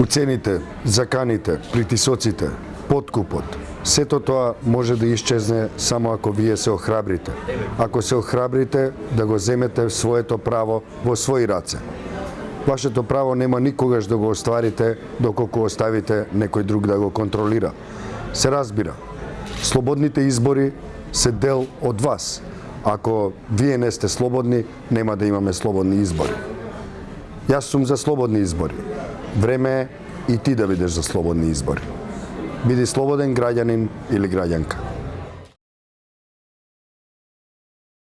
Уцените, заканите, притисоците, подкупот, сето тоа може да исчезне само ако вие се охрабрите. Ако се охрабрите да го земете своето право во своји раце. Вашето право нема никогаш да го остварите доколку оставите некој друг да го контролира. Се разбира, слободните избори се дел од вас. Ако вие не сте слободни, нема да имаме слободни избори. Јас сум за слободни избори. Време е и ти да бидеш за слободни избори. Биди слободен граѓанин или граѓанка.